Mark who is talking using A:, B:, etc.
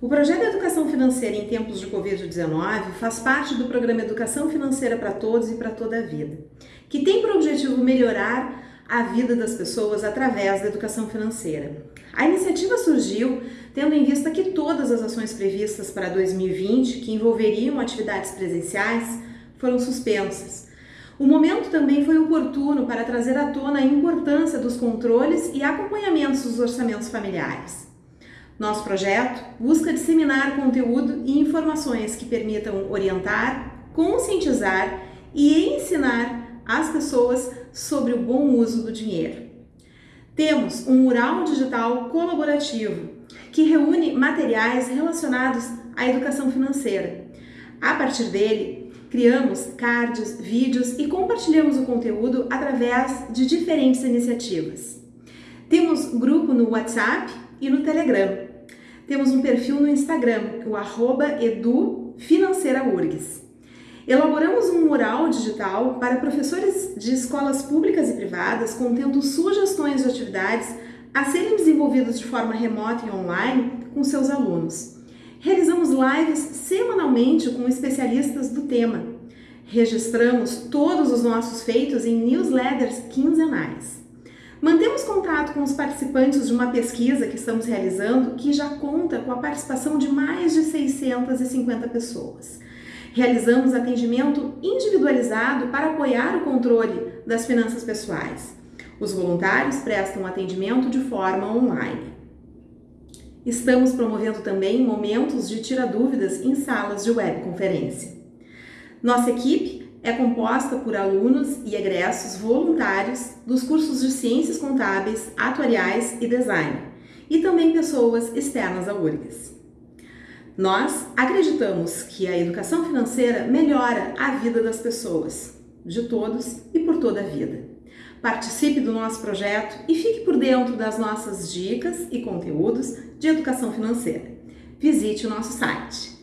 A: O projeto educação financeira em tempos de Covid-19 faz parte do programa Educação Financeira para Todos e para Toda a Vida, que tem por objetivo melhorar a vida das pessoas através da educação financeira. A iniciativa surgiu tendo em vista que todas as ações previstas para 2020, que envolveriam atividades presenciais, foram suspensas. O momento também foi oportuno para trazer à tona a importância dos controles e acompanhamentos dos orçamentos familiares. Nosso projeto busca disseminar conteúdo e informações que permitam orientar, conscientizar e ensinar as pessoas sobre o bom uso do dinheiro. Temos um mural digital colaborativo que reúne materiais relacionados à educação financeira. A partir dele, criamos cards, vídeos e compartilhamos o conteúdo através de diferentes iniciativas. Temos grupo no WhatsApp e no Telegram. Temos um perfil no Instagram, o arroba. Elaboramos um mural digital para professores de escolas públicas e privadas contendo sugestões de atividades a serem desenvolvidas de forma remota e online com seus alunos. Realizamos lives semanalmente com especialistas do tema. Registramos todos os nossos feitos em newsletters quinzenais. Mantemos contato com os participantes de uma pesquisa que estamos realizando que já conta com a participação de mais de 650 pessoas realizamos atendimento individualizado para apoiar o controle das finanças pessoais. Os voluntários prestam atendimento de forma online. Estamos promovendo também momentos de tira dúvidas em salas de webconferência. Nossa equipe é composta por alunos e egressos voluntários dos cursos de Ciências Contábeis, Atuariais e Design, e também pessoas externas à URGS. Nós acreditamos que a educação financeira melhora a vida das pessoas, de todos e por toda a vida. Participe do nosso projeto e fique por dentro das nossas dicas e conteúdos de educação financeira. Visite o nosso site